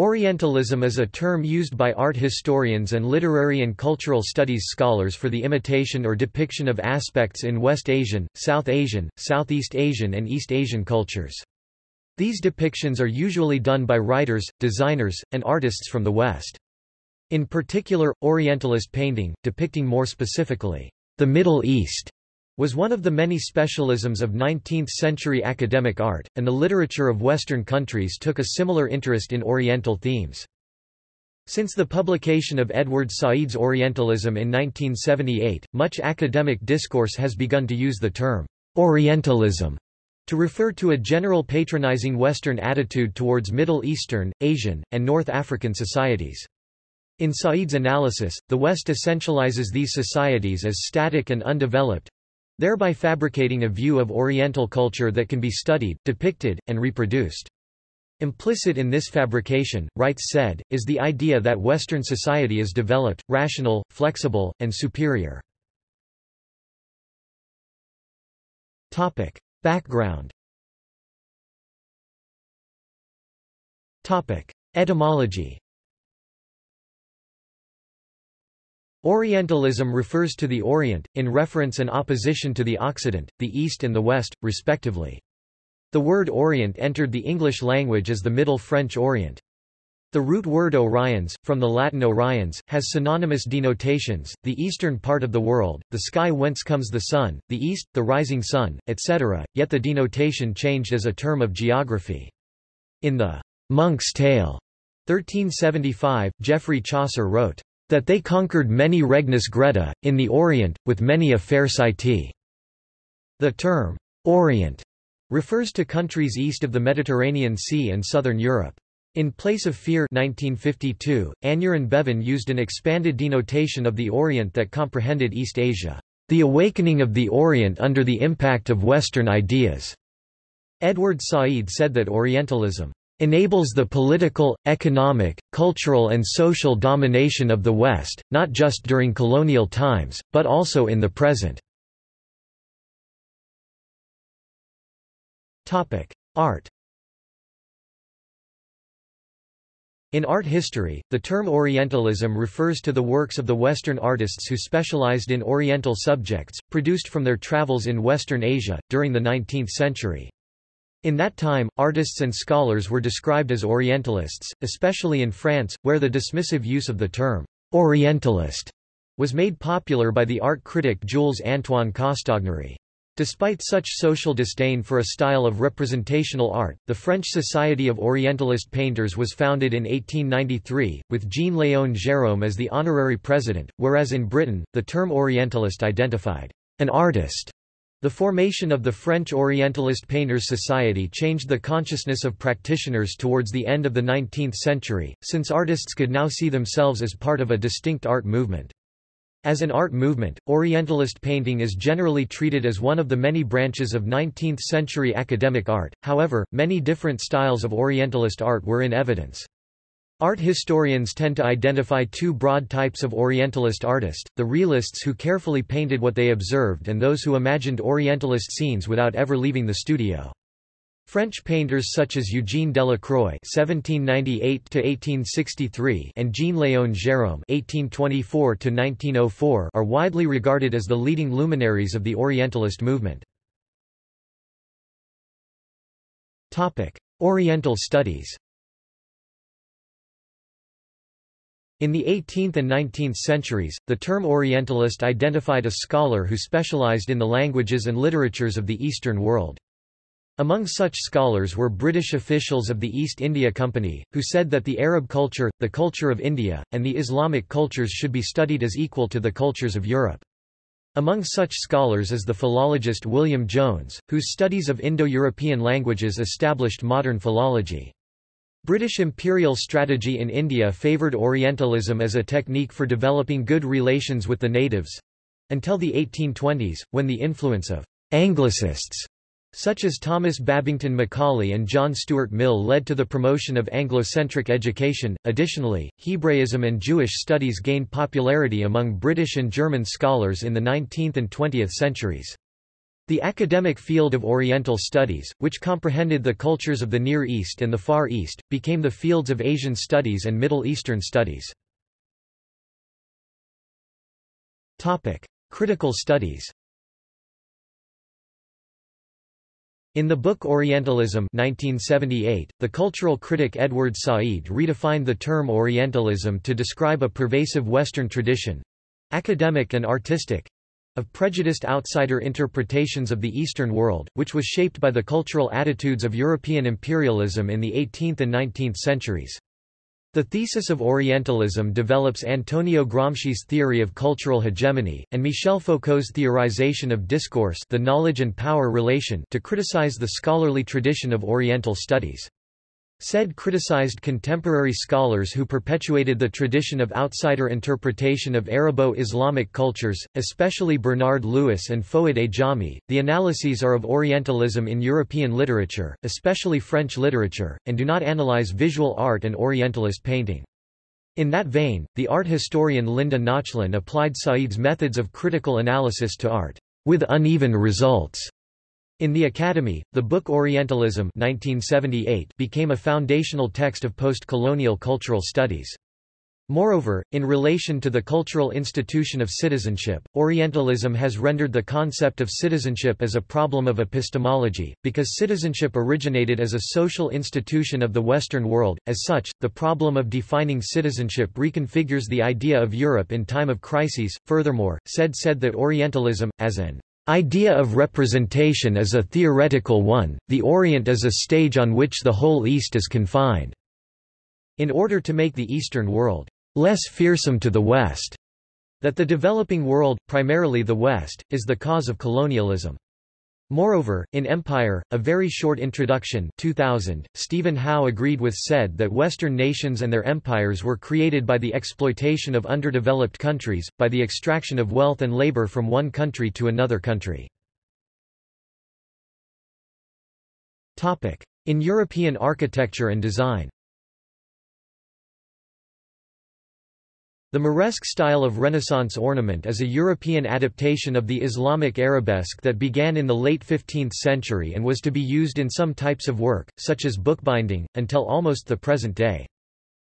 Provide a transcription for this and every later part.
Orientalism is a term used by art historians and literary and cultural studies scholars for the imitation or depiction of aspects in West Asian, South Asian, Southeast Asian and East Asian cultures. These depictions are usually done by writers, designers, and artists from the West. In particular, Orientalist painting, depicting more specifically, the Middle East, was one of the many specialisms of 19th-century academic art, and the literature of Western countries took a similar interest in Oriental themes. Since the publication of Edward Said's Orientalism in 1978, much academic discourse has begun to use the term Orientalism to refer to a general patronizing Western attitude towards Middle Eastern, Asian, and North African societies. In Said's analysis, the West essentializes these societies as static and undeveloped, thereby fabricating a view of Oriental culture that can be studied, depicted, and reproduced. Implicit in this fabrication, writes Said, is the idea that Western society is developed, rational, flexible, and superior. Topic. Background Topic. Etymology Orientalism refers to the Orient, in reference and opposition to the Occident, the East and the West, respectively. The word Orient entered the English language as the Middle French Orient. The root word Oriens, from the Latin Oriens, has synonymous denotations, the eastern part of the world, the sky whence comes the sun, the east, the rising sun, etc., yet the denotation changed as a term of geography. In the Monk's Tale, 1375, Geoffrey Chaucer wrote, that they conquered many Regnis Greta, in the Orient, with many a fair city. The term, Orient, refers to countries east of the Mediterranean Sea and southern Europe. In place of fear 1952, Aneurin Bevan used an expanded denotation of the Orient that comprehended East Asia, the awakening of the Orient under the impact of Western ideas. Edward Said said that Orientalism enables the political, economic, cultural and social domination of the West, not just during colonial times, but also in the present. Art In art history, the term Orientalism refers to the works of the Western artists who specialized in Oriental subjects, produced from their travels in Western Asia, during the 19th century. In that time, artists and scholars were described as Orientalists, especially in France, where the dismissive use of the term Orientalist was made popular by the art critic Jules-Antoine Castagnary. Despite such social disdain for a style of representational art, the French Society of Orientalist Painters was founded in 1893, with Jean-Léon Gérôme as the honorary president, whereas in Britain, the term Orientalist identified an artist the formation of the French Orientalist Painters Society changed the consciousness of practitioners towards the end of the 19th century, since artists could now see themselves as part of a distinct art movement. As an art movement, Orientalist painting is generally treated as one of the many branches of 19th-century academic art, however, many different styles of Orientalist art were in evidence. Art historians tend to identify two broad types of Orientalist artist, the realists who carefully painted what they observed and those who imagined Orientalist scenes without ever leaving the studio. French painters such as Eugène Delacroix (1798–1863) and Jean-Léon Gérôme (1824–1904) are widely regarded as the leading luminaries of the Orientalist movement. Topic: Oriental studies. In the 18th and 19th centuries, the term Orientalist identified a scholar who specialized in the languages and literatures of the Eastern world. Among such scholars were British officials of the East India Company, who said that the Arab culture, the culture of India, and the Islamic cultures should be studied as equal to the cultures of Europe. Among such scholars is the philologist William Jones, whose studies of Indo-European languages established modern philology. British imperial strategy in India favoured Orientalism as a technique for developing good relations with the natives—until the 1820s, when the influence of «Anglicists» such as Thomas Babington Macaulay and John Stuart Mill led to the promotion of Anglo-centric education. Additionally, Hebraism and Jewish studies gained popularity among British and German scholars in the 19th and 20th centuries. The academic field of Oriental Studies, which comprehended the cultures of the Near East and the Far East, became the fields of Asian Studies and Middle Eastern Studies. Critical studies In the book Orientalism 1978, the cultural critic Edward Said redefined the term Orientalism to describe a pervasive Western tradition—academic and artistic—of prejudiced outsider interpretations of the Eastern world, which was shaped by the cultural attitudes of European imperialism in the 18th and 19th centuries. The thesis of Orientalism develops Antonio Gramsci's theory of cultural hegemony, and Michel Foucault's theorization of discourse the knowledge and power relation to criticize the scholarly tradition of Oriental studies. Said criticized contemporary scholars who perpetuated the tradition of outsider interpretation of Arabo-Islamic cultures, especially Bernard Lewis and Fouad Ajami. The analyses are of Orientalism in European literature, especially French literature, and do not analyze visual art and Orientalist painting. In that vein, the art historian Linda Nochlin applied Said's methods of critical analysis to art, with uneven results. In the Academy, the book Orientalism 1978 became a foundational text of post-colonial cultural studies. Moreover, in relation to the cultural institution of citizenship, Orientalism has rendered the concept of citizenship as a problem of epistemology, because citizenship originated as a social institution of the Western world. As such, the problem of defining citizenship reconfigures the idea of Europe in time of crises. Furthermore, Said said that Orientalism, as an idea of representation is a theoretical one, the Orient is a stage on which the whole East is confined. In order to make the Eastern world less fearsome to the West, that the developing world, primarily the West, is the cause of colonialism. Moreover, in Empire, a very short introduction 2000, Stephen Howe agreed with Said that Western nations and their empires were created by the exploitation of underdeveloped countries, by the extraction of wealth and labor from one country to another country. In European architecture and design The Moresque style of Renaissance ornament is a European adaptation of the Islamic arabesque that began in the late 15th century and was to be used in some types of work, such as bookbinding, until almost the present day.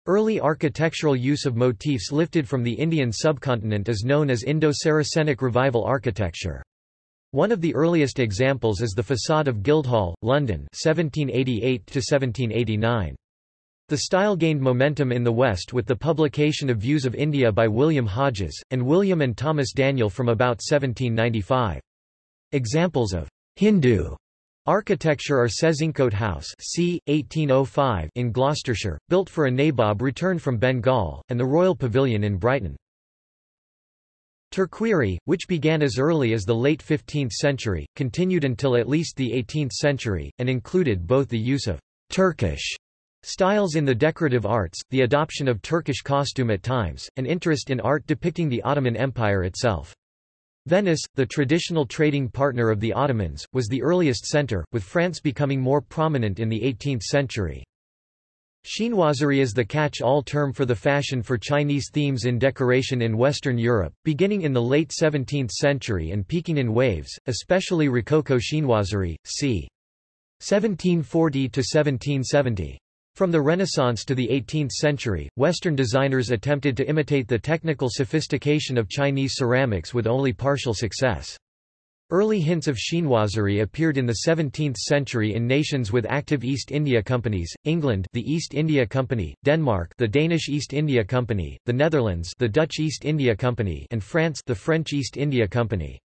Early architectural use of motifs lifted from the Indian subcontinent is known as Indo-Saracenic Revival architecture. One of the earliest examples is the facade of Guildhall, London 1788 -1789. The style gained momentum in the West with the publication of Views of India by William Hodges, and William and Thomas Daniell from about 1795. Examples of Hindu architecture are Sezincote House c. 1805 in Gloucestershire, built for a nabob returned from Bengal, and the Royal Pavilion in Brighton. Turquerie, which began as early as the late 15th century, continued until at least the 18th century, and included both the use of Turkish Styles in the decorative arts, the adoption of Turkish costume at times, and interest in art depicting the Ottoman Empire itself. Venice, the traditional trading partner of the Ottomans, was the earliest center, with France becoming more prominent in the 18th century. Chinoiserie is the catch-all term for the fashion for Chinese themes in decoration in Western Europe, beginning in the late 17th century and peaking in waves, especially Rococo chinoiserie, c. 1740–1770. From the Renaissance to the 18th century, Western designers attempted to imitate the technical sophistication of Chinese ceramics with only partial success. Early hints of chinoiserie appeared in the 17th century in nations with active East India companies, England the East India Company, Denmark the Danish East India Company, the Netherlands the Dutch East India Company and France the French East India Company.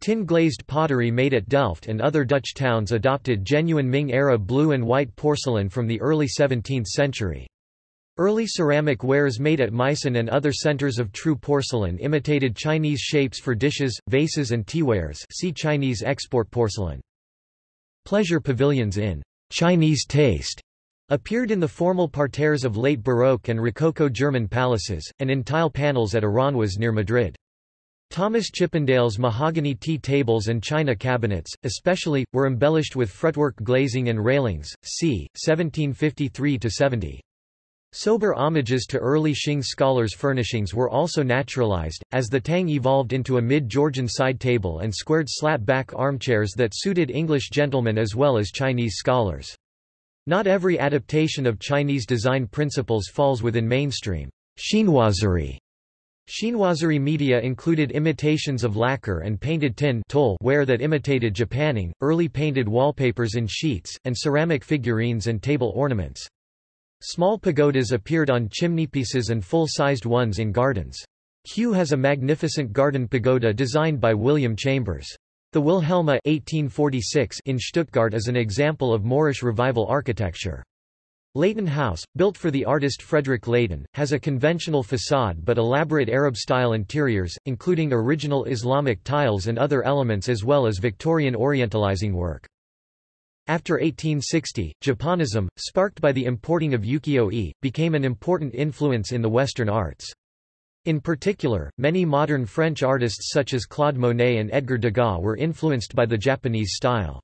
Tin-glazed pottery made at Delft and other Dutch towns adopted genuine Ming-era blue and white porcelain from the early 17th century. Early ceramic wares made at Meissen and other centers of true porcelain imitated Chinese shapes for dishes, vases and teawares see Chinese export porcelain. Pleasure pavilions in Chinese taste appeared in the formal parterres of late Baroque and Rococo German palaces, and in tile panels at Aranjuez near Madrid. Thomas Chippendale's mahogany tea tables and china cabinets, especially, were embellished with fretwork glazing and railings, c. 1753–70. Sober homages to early Qing scholars' furnishings were also naturalized, as the tang evolved into a mid-Georgian side table and squared slat-back armchairs that suited English gentlemen as well as Chinese scholars. Not every adaptation of Chinese design principles falls within mainstream chinoiserie. Chinoiserie media included imitations of lacquer and painted tin ware that imitated japanning, early painted wallpapers in sheets, and ceramic figurines and table ornaments. Small pagodas appeared on chimneypieces and full-sized ones in gardens. Kew has a magnificent garden pagoda designed by William Chambers. The Wilhelma 1846 in Stuttgart is an example of Moorish revival architecture. Leighton House, built for the artist Frederick Leighton, has a conventional facade but elaborate Arab-style interiors, including original Islamic tiles and other elements as well as Victorian orientalizing work. After 1860, Japonism, sparked by the importing of ukiyo-e, became an important influence in the Western arts. In particular, many modern French artists such as Claude Monet and Edgar Degas were influenced by the Japanese style.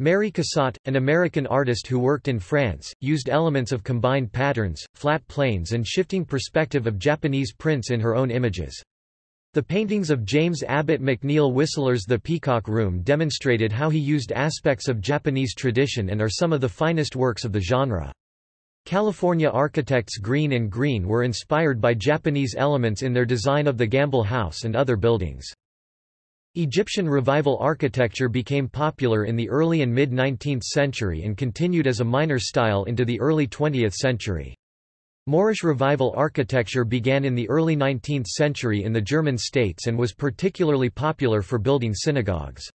Mary Cassatt, an American artist who worked in France, used elements of combined patterns, flat planes and shifting perspective of Japanese prints in her own images. The paintings of James Abbott McNeill Whistler's The Peacock Room demonstrated how he used aspects of Japanese tradition and are some of the finest works of the genre. California architects Greene and Greene were inspired by Japanese elements in their design of the Gamble House and other buildings. Egyptian Revival architecture became popular in the early and mid-19th century and continued as a minor style into the early 20th century. Moorish Revival architecture began in the early 19th century in the German states and was particularly popular for building synagogues.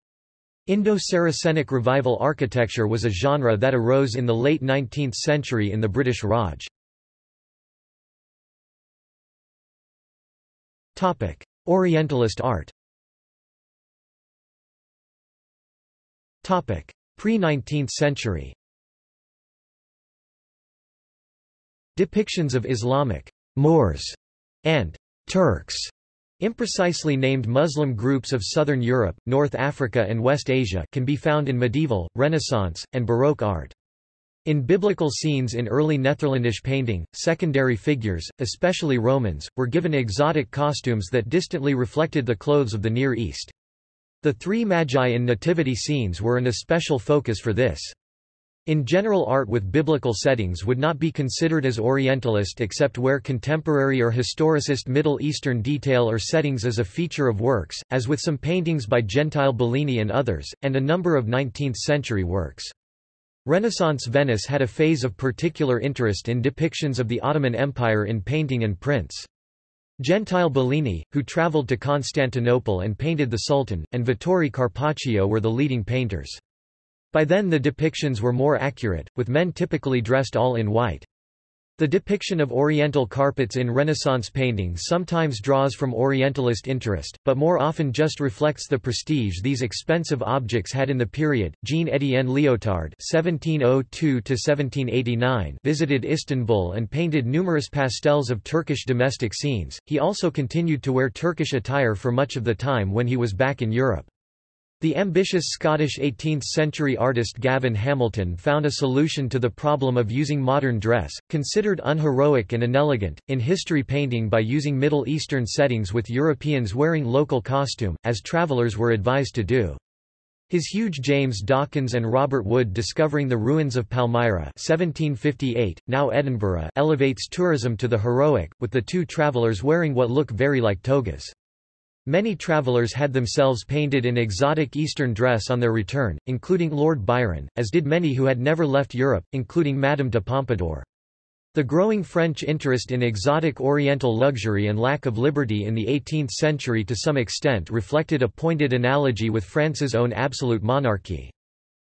Indo-Saracenic Revival architecture was a genre that arose in the late 19th century in the British Raj. Orientalist art Pre-19th century Depictions of Islamic Moors and Turks Imprecisely named Muslim groups of southern Europe, North Africa and West Asia can be found in medieval, Renaissance, and Baroque art. In biblical scenes in early Netherlandish painting, secondary figures, especially Romans, were given exotic costumes that distantly reflected the clothes of the Near East. The three magi in nativity scenes were an especial focus for this. In general art with biblical settings would not be considered as Orientalist except where contemporary or historicist Middle Eastern detail or settings is a feature of works, as with some paintings by Gentile Bellini and others, and a number of 19th-century works. Renaissance Venice had a phase of particular interest in depictions of the Ottoman Empire in painting and prints. Gentile Bellini, who traveled to Constantinople and painted the Sultan, and Vittore Carpaccio were the leading painters. By then the depictions were more accurate, with men typically dressed all in white. The depiction of oriental carpets in Renaissance paintings sometimes draws from Orientalist interest, but more often just reflects the prestige these expensive objects had in the period. Jean-Étienne Liotard (1702–1789) visited Istanbul and painted numerous pastels of Turkish domestic scenes. He also continued to wear Turkish attire for much of the time when he was back in Europe. The ambitious Scottish 18th-century artist Gavin Hamilton found a solution to the problem of using modern dress, considered unheroic and inelegant, in history painting by using Middle Eastern settings with Europeans wearing local costume, as travellers were advised to do. His huge James Dawkins and Robert Wood discovering the ruins of Palmyra 1758, now Edinburgh elevates tourism to the heroic, with the two travellers wearing what look very like togas. Many travellers had themselves painted in exotic Eastern dress on their return, including Lord Byron, as did many who had never left Europe, including Madame de Pompadour. The growing French interest in exotic Oriental luxury and lack of liberty in the 18th century to some extent reflected a pointed analogy with France's own absolute monarchy.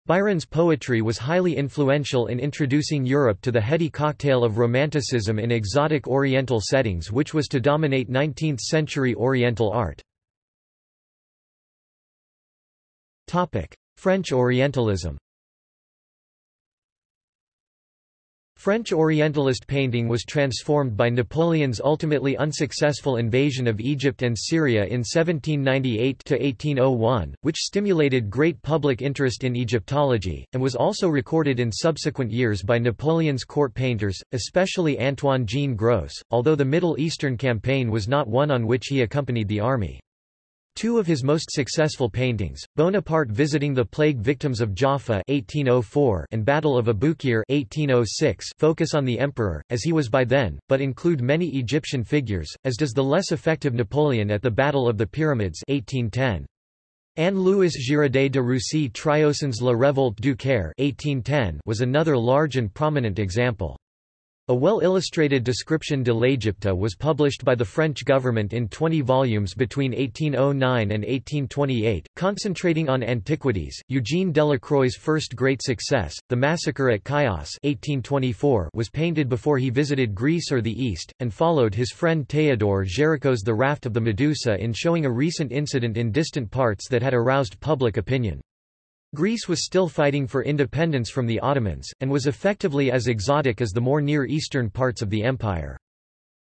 Byron's poetry was highly influential in introducing Europe to the heady cocktail of Romanticism in exotic Oriental settings which was to dominate 19th-century Oriental art. French Orientalism French Orientalist painting was transformed by Napoleon's ultimately unsuccessful invasion of Egypt and Syria in 1798–1801, which stimulated great public interest in Egyptology, and was also recorded in subsequent years by Napoleon's court painters, especially Antoine Jean Gros, although the Middle Eastern campaign was not one on which he accompanied the army. Two of his most successful paintings, Bonaparte visiting the plague victims of Jaffa 1804 and Battle of Abukir 1806 focus on the emperor, as he was by then, but include many Egyptian figures, as does the less effective Napoleon at the Battle of the Pyramids 1810. Anne-Louis Girodet de Roussy Trioson's La Révolte du Caire 1810 was another large and prominent example. A well-illustrated description de l'Égypte was published by the French government in 20 volumes between 1809 and 1828, concentrating on antiquities. Eugene Delacroix's first great success, The Massacre at Chios 1824, was painted before he visited Greece or the East, and followed his friend Théodore Géricault's The Raft of the Medusa in showing a recent incident in distant parts that had aroused public opinion. Greece was still fighting for independence from the Ottomans, and was effectively as exotic as the more Near Eastern parts of the empire.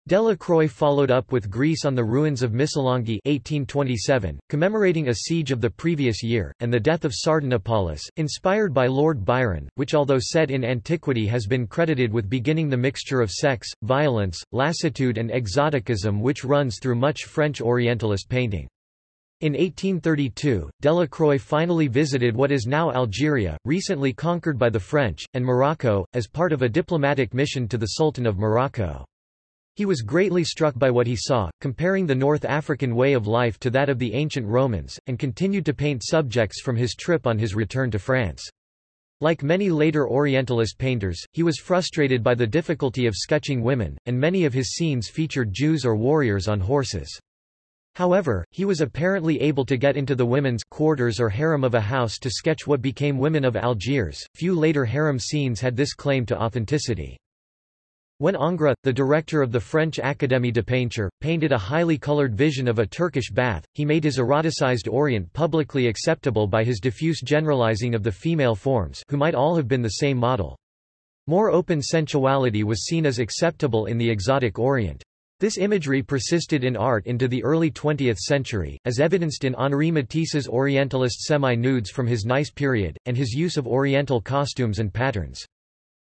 Delacroix followed up with Greece on the ruins of Missolonghi 1827, commemorating a siege of the previous year, and the death of Sardanapalus, inspired by Lord Byron, which although set in antiquity has been credited with beginning the mixture of sex, violence, lassitude and exoticism which runs through much French Orientalist painting. In 1832, Delacroix finally visited what is now Algeria, recently conquered by the French, and Morocco, as part of a diplomatic mission to the Sultan of Morocco. He was greatly struck by what he saw, comparing the North African way of life to that of the ancient Romans, and continued to paint subjects from his trip on his return to France. Like many later Orientalist painters, he was frustrated by the difficulty of sketching women, and many of his scenes featured Jews or warriors on horses. However, he was apparently able to get into the women's quarters or harem of a house to sketch what became Women of Algiers. Few later harem scenes had this claim to authenticity. When Ingres, the director of the French Académie de Peinture, painted a highly colored vision of a Turkish bath, he made his eroticized Orient publicly acceptable by his diffuse generalizing of the female forms who might all have been the same model. More open sensuality was seen as acceptable in the exotic Orient. This imagery persisted in art into the early 20th century, as evidenced in Henri Matisse's Orientalist semi-nudes from his Nice period, and his use of Oriental costumes and patterns.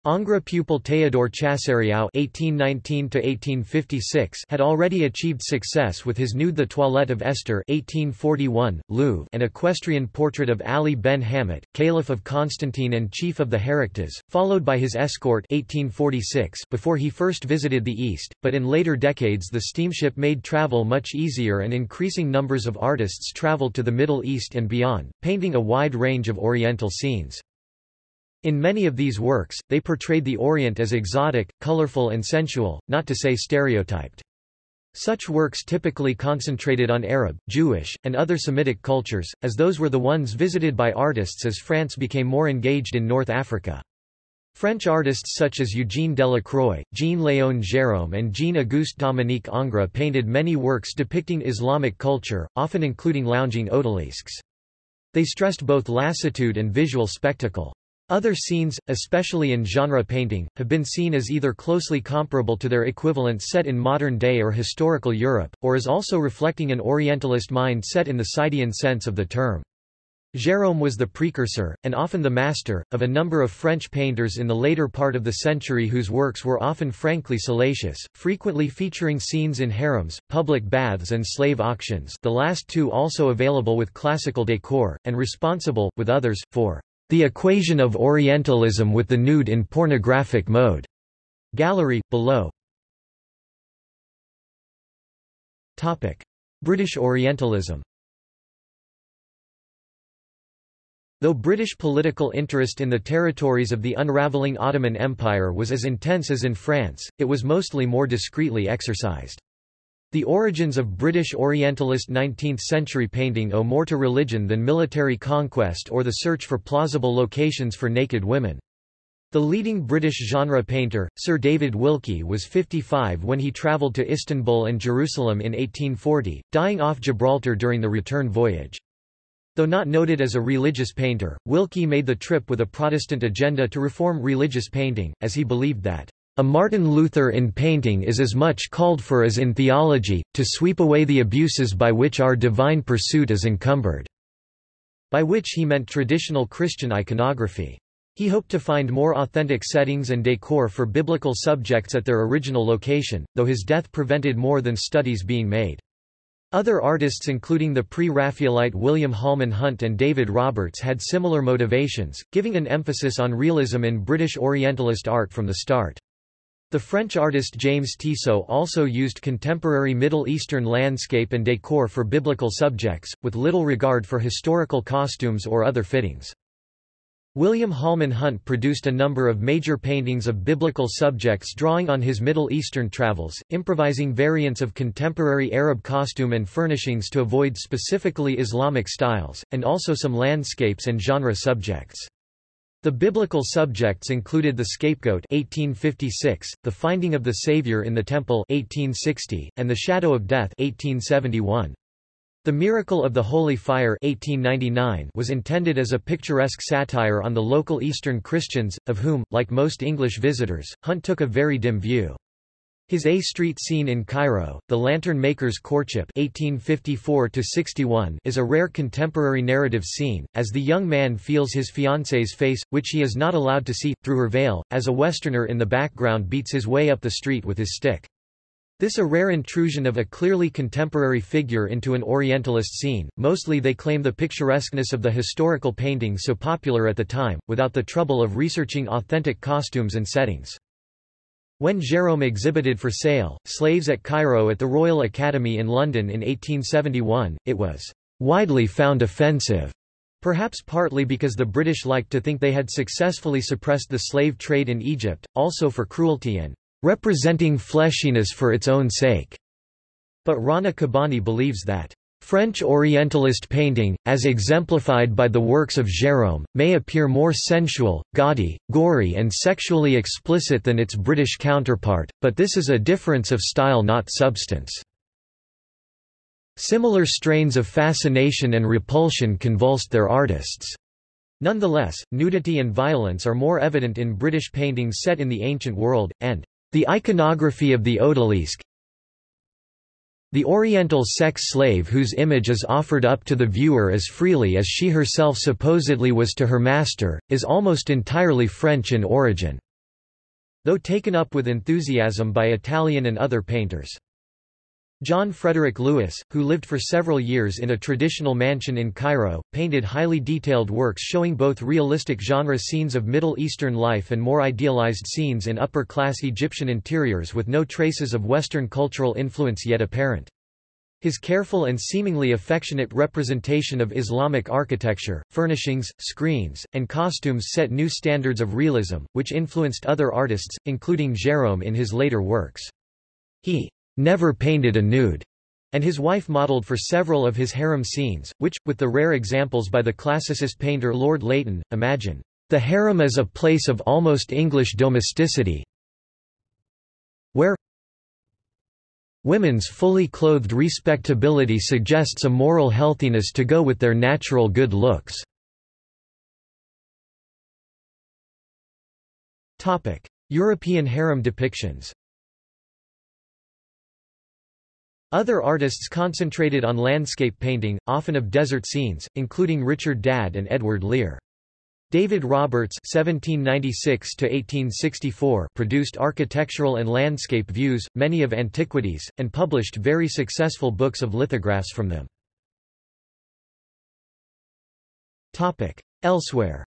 Ingres pupil Théodore Chassériau (1819–1856) had already achieved success with his nude The Toilette of Esther (1841), Louvre, and equestrian portrait of Ali ben Hamet, Caliph of Constantine and chief of the Haraktas, followed by his escort (1846) before he first visited the East. But in later decades, the steamship made travel much easier, and increasing numbers of artists traveled to the Middle East and beyond, painting a wide range of Oriental scenes. In many of these works, they portrayed the Orient as exotic, colorful and sensual, not to say stereotyped. Such works typically concentrated on Arab, Jewish, and other Semitic cultures, as those were the ones visited by artists as France became more engaged in North Africa. French artists such as Eugène Delacroix, Jean-Léon Gérôme and Jean-Auguste Dominique Ingres painted many works depicting Islamic culture, often including lounging odalisques. They stressed both lassitude and visual spectacle. Other scenes, especially in genre painting, have been seen as either closely comparable to their equivalents set in modern-day or historical Europe, or as also reflecting an Orientalist mind set in the Saidian sense of the term. Gérôme was the precursor, and often the master, of a number of French painters in the later part of the century whose works were often frankly salacious, frequently featuring scenes in harems, public baths and slave auctions the last two also available with classical decor, and responsible, with others, for the equation of Orientalism with the nude in pornographic mode. Gallery, below. Topic. British Orientalism Though British political interest in the territories of the unravelling Ottoman Empire was as intense as in France, it was mostly more discreetly exercised. The origins of British Orientalist 19th-century painting owe more to religion than military conquest or the search for plausible locations for naked women. The leading British genre painter, Sir David Wilkie was 55 when he travelled to Istanbul and Jerusalem in 1840, dying off Gibraltar during the return voyage. Though not noted as a religious painter, Wilkie made the trip with a Protestant agenda to reform religious painting, as he believed that a Martin Luther in painting is as much called for as in theology, to sweep away the abuses by which our divine pursuit is encumbered." By which he meant traditional Christian iconography. He hoped to find more authentic settings and decor for biblical subjects at their original location, though his death prevented more than studies being made. Other artists including the pre-Raphaelite William Holman Hunt and David Roberts had similar motivations, giving an emphasis on realism in British Orientalist art from the start. The French artist James Tissot also used contemporary Middle Eastern landscape and décor for biblical subjects, with little regard for historical costumes or other fittings. William Holman Hunt produced a number of major paintings of biblical subjects drawing on his Middle Eastern travels, improvising variants of contemporary Arab costume and furnishings to avoid specifically Islamic styles, and also some landscapes and genre subjects. The biblical subjects included the scapegoat 1856, the finding of the Savior in the Temple 1860, and the shadow of death 1871. The Miracle of the Holy Fire 1899 was intended as a picturesque satire on the local Eastern Christians, of whom, like most English visitors, Hunt took a very dim view. His A Street scene in Cairo, The Lantern Maker's Courtship 1854 is a rare contemporary narrative scene, as the young man feels his fiancée's face, which he is not allowed to see, through her veil, as a Westerner in the background beats his way up the street with his stick. This a rare intrusion of a clearly contemporary figure into an Orientalist scene, mostly they claim the picturesqueness of the historical painting so popular at the time, without the trouble of researching authentic costumes and settings. When Gérôme exhibited for sale, Slaves at Cairo at the Royal Academy in London in 1871, it was widely found offensive, perhaps partly because the British liked to think they had successfully suppressed the slave trade in Egypt, also for cruelty and representing fleshiness for its own sake. But Rana Kabbani believes that French Orientalist painting, as exemplified by the works of Gérôme, may appear more sensual, gaudy, gory and sexually explicit than its British counterpart, but this is a difference of style not substance. Similar strains of fascination and repulsion convulsed their artists. Nonetheless, nudity and violence are more evident in British paintings set in the ancient world, and the iconography of the odalisque, the Oriental sex slave whose image is offered up to the viewer as freely as she herself supposedly was to her master, is almost entirely French in origin, though taken up with enthusiasm by Italian and other painters. John Frederick Lewis, who lived for several years in a traditional mansion in Cairo, painted highly detailed works showing both realistic genre scenes of Middle Eastern life and more idealized scenes in upper-class Egyptian interiors with no traces of Western cultural influence yet apparent. His careful and seemingly affectionate representation of Islamic architecture, furnishings, screens, and costumes set new standards of realism, which influenced other artists, including Gérôme in his later works. He never painted a nude, and his wife modeled for several of his harem scenes, which, with the rare examples by the classicist painter Lord Leighton, imagine the harem as a place of almost English domesticity, where women's fully clothed respectability suggests a moral healthiness to go with their natural good looks. European harem depictions Other artists concentrated on landscape painting, often of desert scenes, including Richard Dadd and Edward Lear. David Roberts (1796–1864) produced architectural and landscape views, many of antiquities, and published very successful books of lithographs from them. Topic. Elsewhere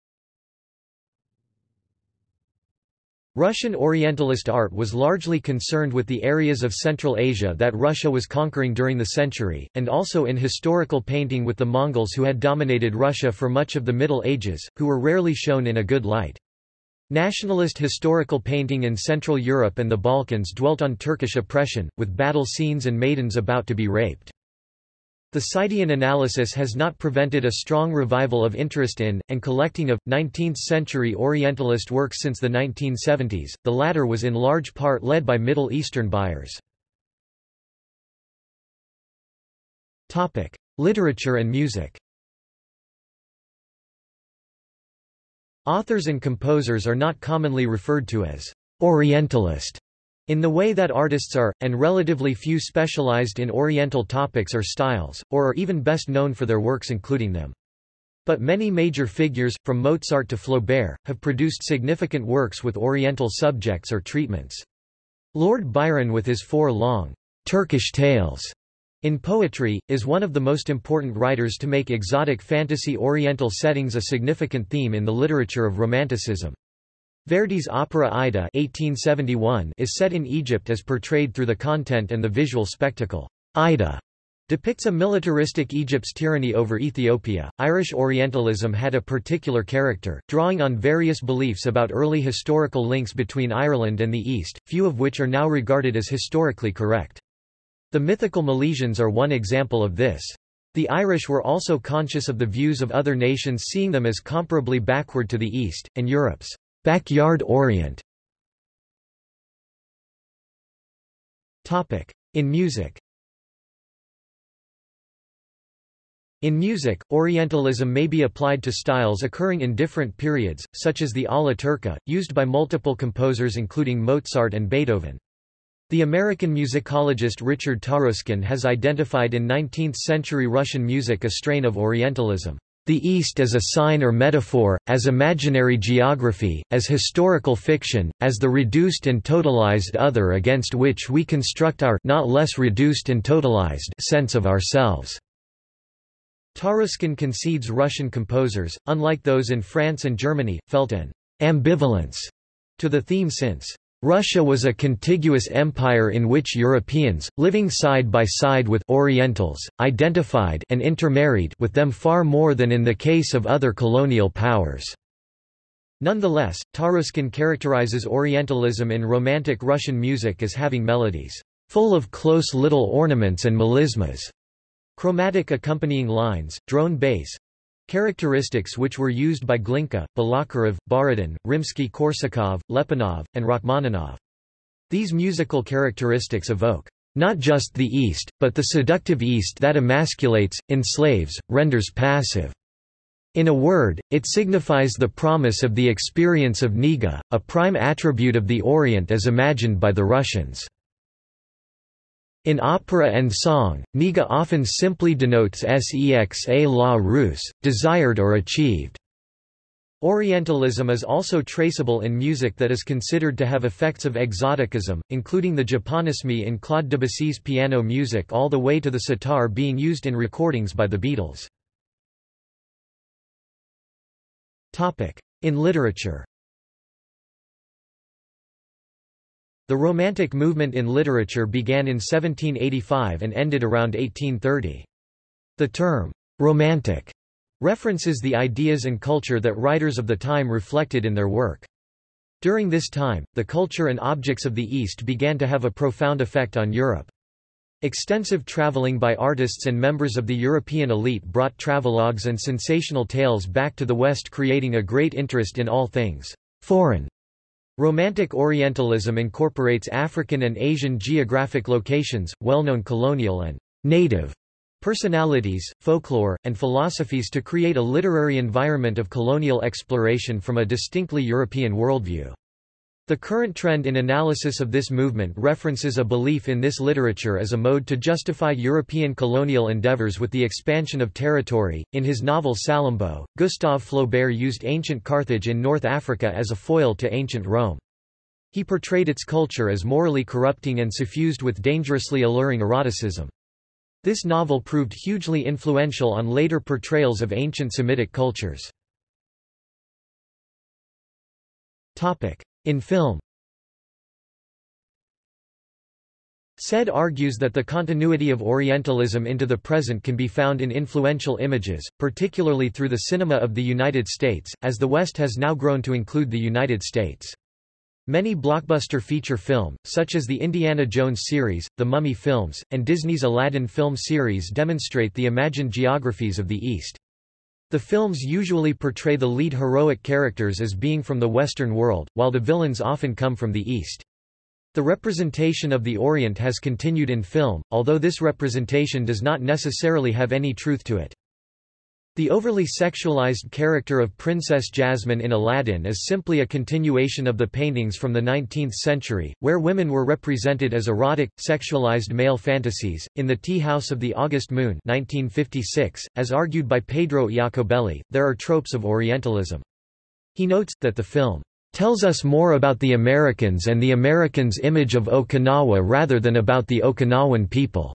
Russian Orientalist art was largely concerned with the areas of Central Asia that Russia was conquering during the century, and also in historical painting with the Mongols who had dominated Russia for much of the Middle Ages, who were rarely shown in a good light. Nationalist historical painting in Central Europe and the Balkans dwelt on Turkish oppression, with battle scenes and maidens about to be raped. The Saidian analysis has not prevented a strong revival of interest in, and collecting of, 19th-century Orientalist works since the 1970s, the latter was in large part led by Middle Eastern buyers. Literature and music Authors and composers are not commonly referred to as Orientalist in the way that artists are, and relatively few specialized in Oriental topics or styles, or are even best known for their works including them. But many major figures, from Mozart to Flaubert, have produced significant works with Oriental subjects or treatments. Lord Byron with his four long, Turkish tales in poetry, is one of the most important writers to make exotic fantasy Oriental settings a significant theme in the literature of Romanticism. Verdi's opera Aida 1871 is set in Egypt as portrayed through the content and the visual spectacle. Aida depicts a militaristic Egypt's tyranny over Ethiopia. Irish Orientalism had a particular character, drawing on various beliefs about early historical links between Ireland and the East, few of which are now regarded as historically correct. The mythical Milesians are one example of this. The Irish were also conscious of the views of other nations seeing them as comparably backward to the East, and Europe's Backyard Orient. In music. In music, Orientalism may be applied to styles occurring in different periods, such as the alla turca, used by multiple composers including Mozart and Beethoven. The American musicologist Richard Taruskin has identified in 19th-century Russian music a strain of Orientalism the East as a sign or metaphor, as imaginary geography, as historical fiction, as the reduced and totalized other against which we construct our not less reduced and totalized sense of ourselves. Taruskin concedes Russian composers, unlike those in France and Germany, felt an ambivalence to the theme since Russia was a contiguous empire in which Europeans, living side by side with Orientals, identified and intermarried with them far more than in the case of other colonial powers. Nonetheless, Taruskin characterizes Orientalism in Romantic Russian music as having melodies full of close little ornaments and melismas, chromatic accompanying lines, drone bass, Characteristics which were used by Glinka, Balakirev, Borodin, Rimsky-Korsakov, Lyapunov, and Rachmaninoff. These musical characteristics evoke not just the East, but the seductive East that emasculates, enslaves, renders passive. In a word, it signifies the promise of the experience of Nega, a prime attribute of the Orient as imagined by the Russians. In opera and song, nega often simply denotes sexa la russe, desired or achieved. Orientalism is also traceable in music that is considered to have effects of exoticism, including the japonisme in Claude Debussy's piano music all the way to the sitar being used in recordings by the Beatles. In literature The Romantic movement in literature began in 1785 and ended around 1830. The term, romantic, references the ideas and culture that writers of the time reflected in their work. During this time, the culture and objects of the East began to have a profound effect on Europe. Extensive traveling by artists and members of the European elite brought travelogues and sensational tales back to the West creating a great interest in all things foreign Romantic Orientalism incorporates African and Asian geographic locations, well-known colonial and native personalities, folklore, and philosophies to create a literary environment of colonial exploration from a distinctly European worldview. The current trend in analysis of this movement references a belief in this literature as a mode to justify European colonial endeavors with the expansion of territory. In his novel Salammbô, Gustave Flaubert used ancient Carthage in North Africa as a foil to ancient Rome. He portrayed its culture as morally corrupting and suffused with dangerously alluring eroticism. This novel proved hugely influential on later portrayals of ancient Semitic cultures. Topic. In film Said argues that the continuity of Orientalism into the present can be found in influential images, particularly through the cinema of the United States, as the West has now grown to include the United States. Many blockbuster feature film, such as the Indiana Jones series, the Mummy films, and Disney's Aladdin film series demonstrate the imagined geographies of the East. The films usually portray the lead heroic characters as being from the Western world, while the villains often come from the East. The representation of the Orient has continued in film, although this representation does not necessarily have any truth to it. The overly sexualized character of Princess Jasmine in Aladdin is simply a continuation of the paintings from the 19th century, where women were represented as erotic, sexualized male fantasies. In The Tea House of the August Moon 1956, as argued by Pedro Iacobelli, there are tropes of Orientalism. He notes, that the film tells us more about the Americans and the Americans' image of Okinawa rather than about the Okinawan people.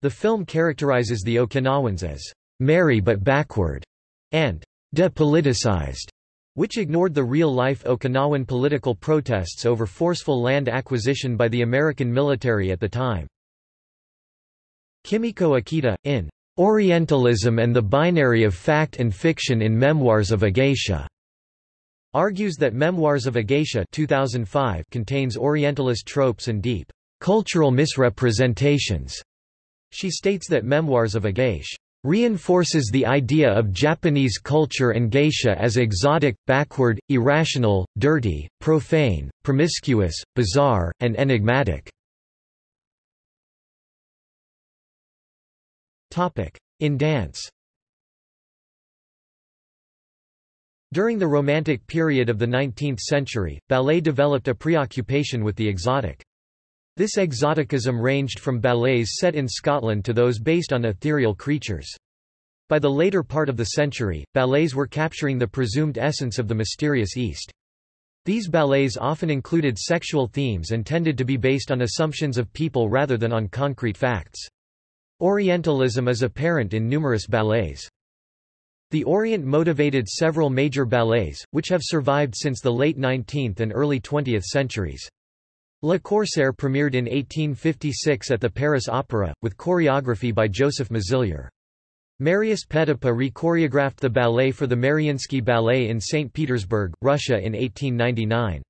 The film characterizes the Okinawans as merry but backward, and depoliticized, which ignored the real-life Okinawan political protests over forceful land acquisition by the American military at the time. Kimiko Akita, in Orientalism and the Binary of Fact and Fiction in Memoirs of a Geisha, argues that Memoirs of a Geisha 2005 contains Orientalist tropes and deep cultural misrepresentations. She states that Memoirs of a Geisha reinforces the idea of Japanese culture and geisha as exotic, backward, irrational, dirty, profane, promiscuous, bizarre, and enigmatic. In dance During the Romantic period of the 19th century, ballet developed a preoccupation with the exotic. This exoticism ranged from ballets set in Scotland to those based on ethereal creatures. By the later part of the century, ballets were capturing the presumed essence of the mysterious East. These ballets often included sexual themes and tended to be based on assumptions of people rather than on concrete facts. Orientalism is apparent in numerous ballets. The Orient motivated several major ballets, which have survived since the late 19th and early 20th centuries. Le Corsaire premiered in 1856 at the Paris Opera, with choreography by Joseph Mazilier. Marius Petipa re-choreographed the ballet for the Mariinsky Ballet in St. Petersburg, Russia in 1899.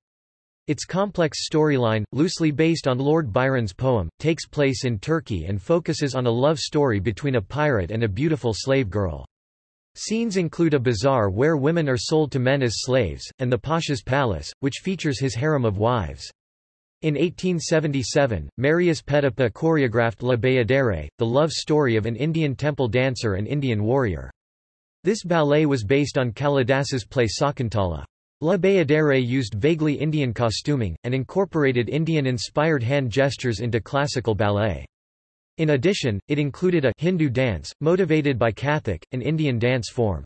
Its complex storyline, loosely based on Lord Byron's poem, takes place in Turkey and focuses on a love story between a pirate and a beautiful slave girl. Scenes include a bazaar where women are sold to men as slaves, and the Pasha's palace, which features his harem of wives. In 1877, Marius Petipa choreographed La Bayadere, the love story of an Indian temple dancer and Indian warrior. This ballet was based on Kalidas's play Sakuntala. La Bayadere used vaguely Indian costuming, and incorporated Indian-inspired hand gestures into classical ballet. In addition, it included a Hindu dance, motivated by Kathak, an Indian dance form.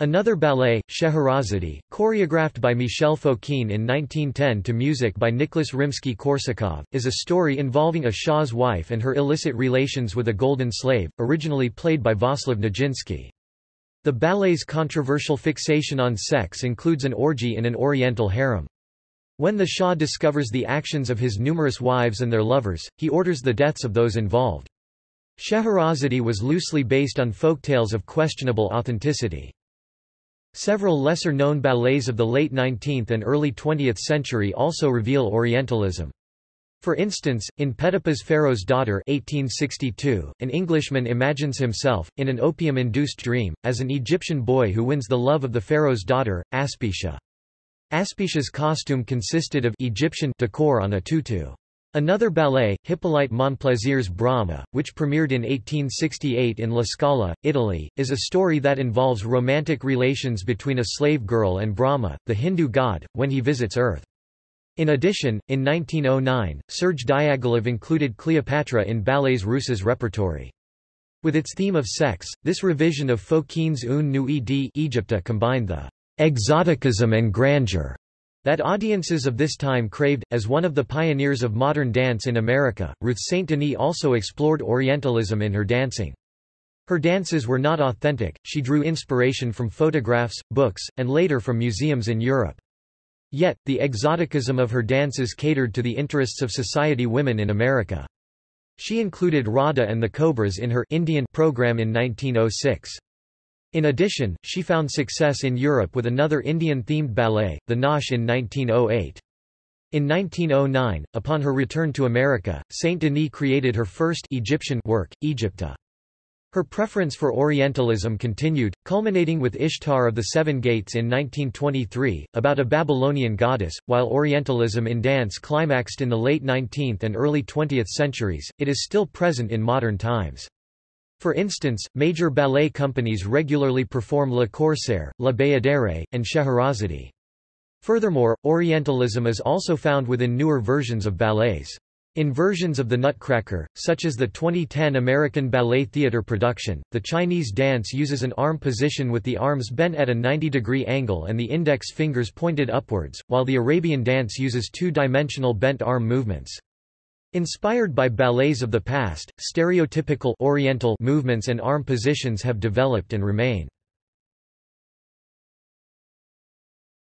Another ballet, Scheherazade, choreographed by Michel Fokine in 1910 to music by Nicholas Rimsky-Korsakov, is a story involving a Shah's wife and her illicit relations with a golden slave, originally played by Vaslav Nijinsky. The ballet's controversial fixation on sex includes an orgy in an oriental harem. When the Shah discovers the actions of his numerous wives and their lovers, he orders the deaths of those involved. Scheherazade was loosely based on folktales of questionable authenticity. Several lesser-known ballets of the late 19th and early 20th century also reveal Orientalism. For instance, in Petipa's Pharaoh's Daughter 1862, an Englishman imagines himself, in an opium-induced dream, as an Egyptian boy who wins the love of the Pharaoh's daughter, Aspicia. Aspicia's costume consisted of Egyptian decor on a tutu. Another ballet, Hippolyte Monplaisir's Brahma, which premiered in 1868 in La Scala, Italy, is a story that involves romantic relations between a slave girl and Brahma, the Hindu god, when he visits Earth. In addition, in 1909, Serge Diaghilev included Cleopatra in Ballets Russes' repertory. With its theme of sex, this revision of Fokine's Une Nuit d'Egypte combined the exoticism and grandeur that audiences of this time craved. As one of the pioneers of modern dance in America, Ruth St. Denis also explored Orientalism in her dancing. Her dances were not authentic, she drew inspiration from photographs, books, and later from museums in Europe. Yet, the exoticism of her dances catered to the interests of society women in America. She included Radha and the Cobras in her Indian program in 1906. In addition, she found success in Europe with another Indian-themed ballet, the Nautch in 1908. In 1909, upon her return to America, Saint Denis created her first Egyptian work, Egypta. Her preference for Orientalism continued, culminating with Ishtar of the Seven Gates in 1923, about a Babylonian goddess. While Orientalism in dance climaxed in the late 19th and early 20th centuries, it is still present in modern times. For instance, major ballet companies regularly perform Le Corsaire, La Bayadere, and Scheherazade. Furthermore, Orientalism is also found within newer versions of ballets. In versions of the Nutcracker, such as the 2010 American Ballet Theatre production, the Chinese dance uses an arm position with the arms bent at a 90-degree angle and the index fingers pointed upwards, while the Arabian dance uses two-dimensional bent arm movements. Inspired by ballets of the past, stereotypical Oriental movements and arm positions have developed and remain.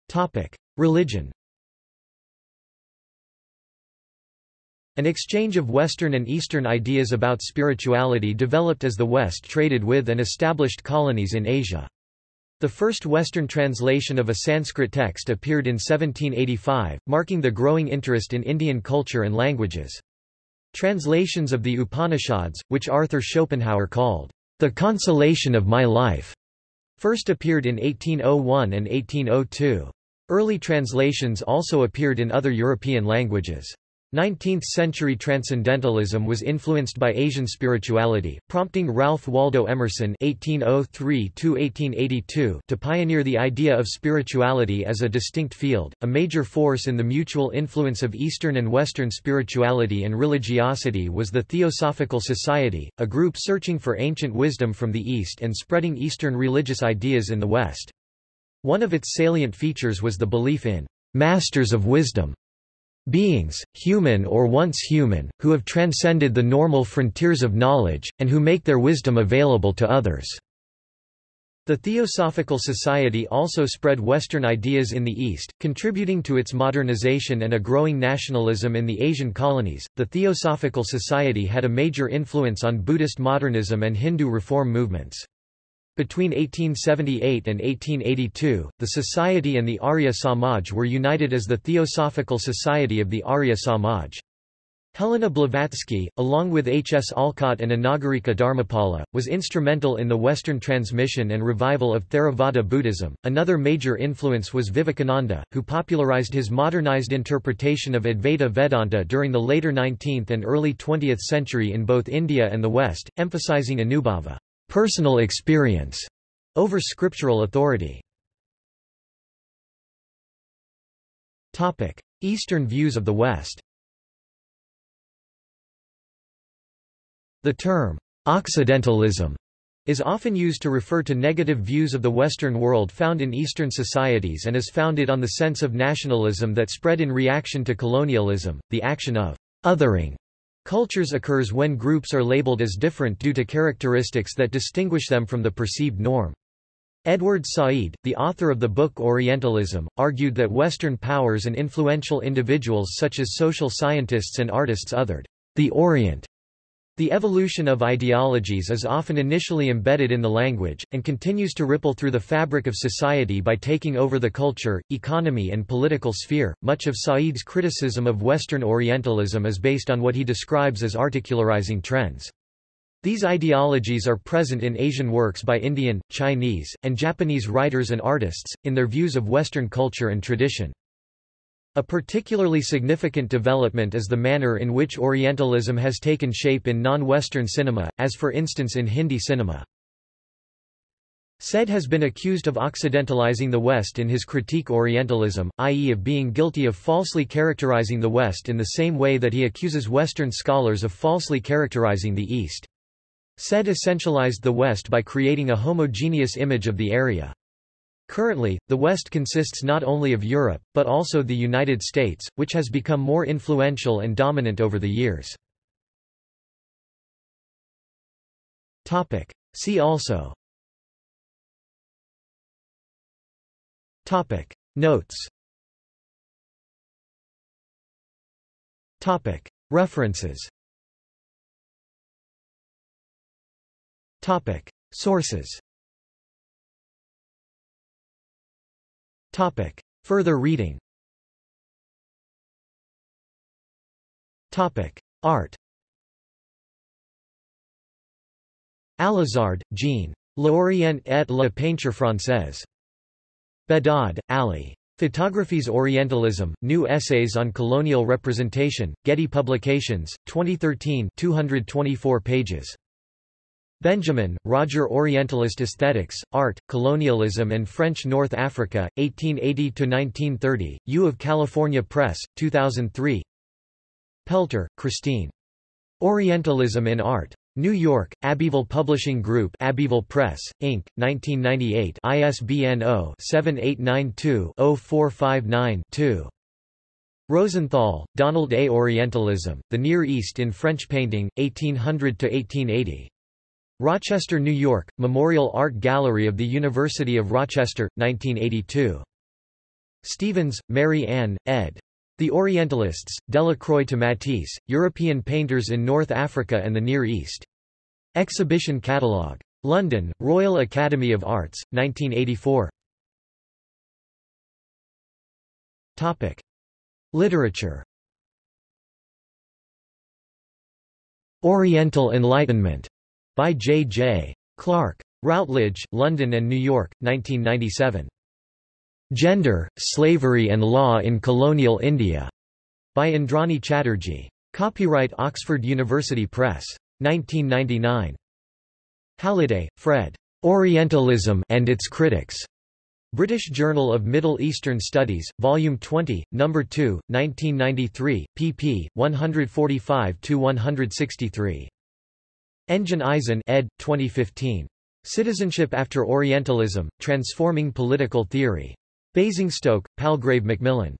Topic: Religion An exchange of Western and Eastern ideas about spirituality developed as the West traded with and established colonies in Asia. The first Western translation of a Sanskrit text appeared in 1785, marking the growing interest in Indian culture and languages. Translations of the Upanishads, which Arthur Schopenhauer called, the consolation of my life, first appeared in 1801 and 1802. Early translations also appeared in other European languages. 19th-century transcendentalism was influenced by Asian spirituality, prompting Ralph Waldo Emerson (1803–1882) to pioneer the idea of spirituality as a distinct field. A major force in the mutual influence of Eastern and Western spirituality and religiosity was the Theosophical Society, a group searching for ancient wisdom from the East and spreading Eastern religious ideas in the West. One of its salient features was the belief in masters of wisdom Beings, human or once human, who have transcended the normal frontiers of knowledge, and who make their wisdom available to others. The Theosophical Society also spread Western ideas in the East, contributing to its modernization and a growing nationalism in the Asian colonies. The Theosophical Society had a major influence on Buddhist modernism and Hindu reform movements. Between 1878 and 1882, the Society and the Arya Samaj were united as the Theosophical Society of the Arya Samaj. Helena Blavatsky, along with H. S. Olcott and Anagarika Dharmapala, was instrumental in the Western transmission and revival of Theravada Buddhism. Another major influence was Vivekananda, who popularized his modernized interpretation of Advaita Vedanta during the later 19th and early 20th century in both India and the West, emphasizing Anubhava personal experience over scriptural authority. Topic: Eastern views of the West. The term Occidentalism is often used to refer to negative views of the Western world found in Eastern societies and is founded on the sense of nationalism that spread in reaction to colonialism, the action of othering Cultures occurs when groups are labeled as different due to characteristics that distinguish them from the perceived norm. Edward Said, the author of the book Orientalism, argued that Western powers and influential individuals such as social scientists and artists othered the Orient the evolution of ideologies is often initially embedded in the language, and continues to ripple through the fabric of society by taking over the culture, economy, and political sphere. Much of Said's criticism of Western Orientalism is based on what he describes as articularizing trends. These ideologies are present in Asian works by Indian, Chinese, and Japanese writers and artists, in their views of Western culture and tradition. A particularly significant development is the manner in which Orientalism has taken shape in non-Western cinema, as for instance in Hindi cinema. Said has been accused of occidentalizing the West in his critique Orientalism, i.e. of being guilty of falsely characterizing the West in the same way that he accuses Western scholars of falsely characterizing the East. Said essentialized the West by creating a homogeneous image of the area. Currently, the West consists not only of Europe, but also the United States, which has become more influential and dominant over the years. See also. Topic. Notes. Topic. References. Topic. Sources Topic. Further reading Topic. Art Alazard, Jean. L'Orient et la peinture française. Behdad, Ali. Photographies Orientalism, New Essays on Colonial Representation, Getty Publications, 2013 224 pages. Benjamin, Roger Orientalist Aesthetics, Art, Colonialism and French North Africa, 1880–1930, U of California Press, 2003 Peltre, Christine. Orientalism in Art. New York, Abbeville Publishing Group Abbeville Press, Inc., 1998 ISBN 0-7892-0459-2. Rosenthal, Donald A. Orientalism, The Near East in French Painting, 1800–1880. Rochester, New York, Memorial Art Gallery of the University of Rochester, 1982. Stevens, Mary Ann, ed. The Orientalists, Delacroix to Matisse, European Painters in North Africa and the Near East. Exhibition Catalogue. London, Royal Academy of Arts, 1984. Topic. Literature Oriental Enlightenment by J. J. Clarke. Routledge, London and New York, 1997. Gender, Slavery and Law in Colonial India, by Indrani Chatterjee. Copyright Oxford University Press. 1999. Halliday, Fred. Orientalism and its Critics. British Journal of Middle Eastern Studies, Volume 20, No. 2, 1993, pp. 145–163. Engin Isin ed. 2015. Citizenship After Orientalism, Transforming Political Theory. Basingstoke, Palgrave Macmillan.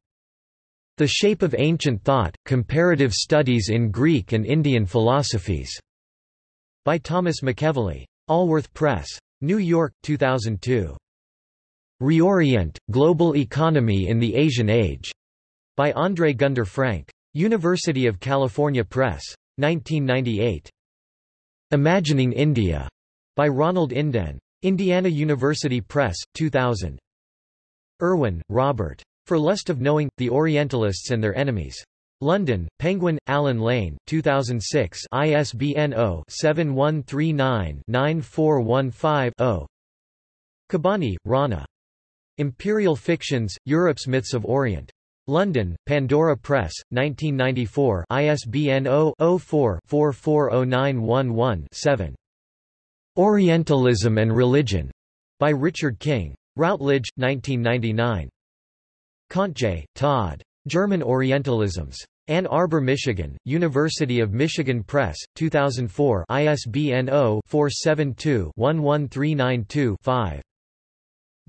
The Shape of Ancient Thought, Comparative Studies in Greek and Indian Philosophies. By Thomas McEvilley. Allworth Press. New York, 2002. Reorient, Global Economy in the Asian Age. By André Gunder Frank. University of California Press. 1998. Imagining India, by Ronald Inden. Indiana University Press, 2000. Irwin, Robert. For Lust of Knowing, The Orientalists and Their Enemies. London, Penguin, Allen Lane, 2006 ISBN 0-7139-9415-0 Kabbani, Rana. Imperial Fictions, Europe's Myths of Orient. London, Pandora Press, 1994 ISBN 0-04-440911-7. Orientalism and Religion, by Richard King. Routledge, 1999. Kontje, Todd. German Orientalisms. Ann Arbor, Michigan, University of Michigan Press, 2004 ISBN 0-472-11392-5.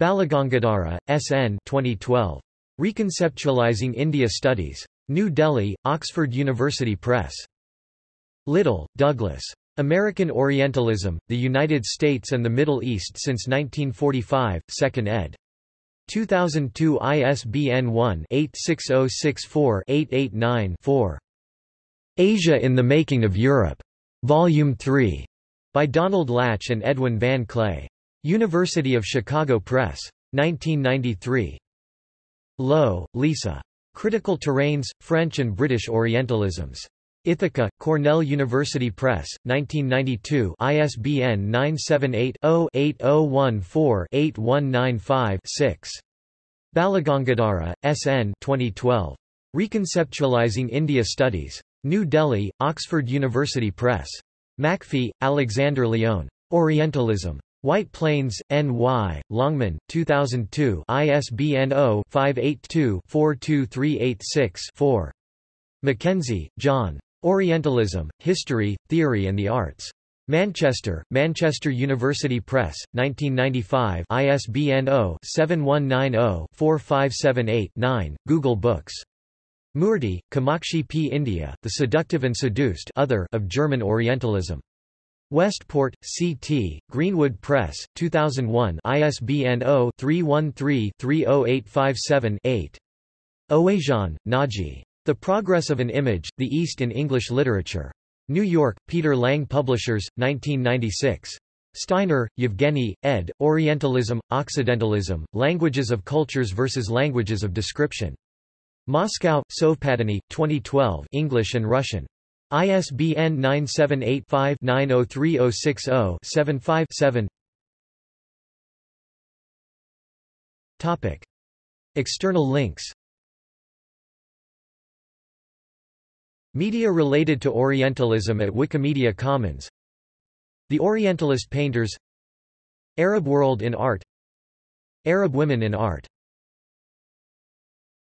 Balagangadhara, S.N. 2012. Reconceptualizing India Studies. New Delhi, Oxford University Press. Little, Douglas. American Orientalism, The United States and the Middle East since 1945, 2nd ed. 2002 ISBN 1-86064-889-4. Asia in the Making of Europe. Volume 3. By Donald Lach and Edwin Van Kley. University of Chicago Press. 1993. Lowe, Lisa. Critical Terrains, French and British Orientalisms. Ithaca, Cornell University Press, 1992 ISBN 978-0-8014-8195-6. Balagangadhara, S.N. 2012. Reconceptualizing India Studies. New Delhi, Oxford University Press. Macfie, Alexander Leon. Orientalism. White Plains, N.Y., Longman, 2002 ISBN 0-582-42386-4. Mackenzie, John. Orientalism, History, Theory and the Arts. Manchester, Manchester University Press, 1995 ISBN 0-7190-4578-9, Google Books. Murty, Kamakshi P. India, The Seductive and Seduced other of German Orientalism. Westport, C.T., Greenwood Press, 2001 ISBN 0-313-30857-8. Ouaziane, Naji. The Progress of an Image, The East in English Literature. New York, Peter Lang Publishers, 1996. Steiner, Yevgeny, ed., Orientalism, Occidentalism, Languages of Cultures versus Languages of Description. Moscow, Sovpadany, 2012 English and Russian. ISBN 978-5-903060-75-7 External links. Media related to Orientalism at Wikimedia Commons. The Orientalist painters. Arab world in art. Arab women in art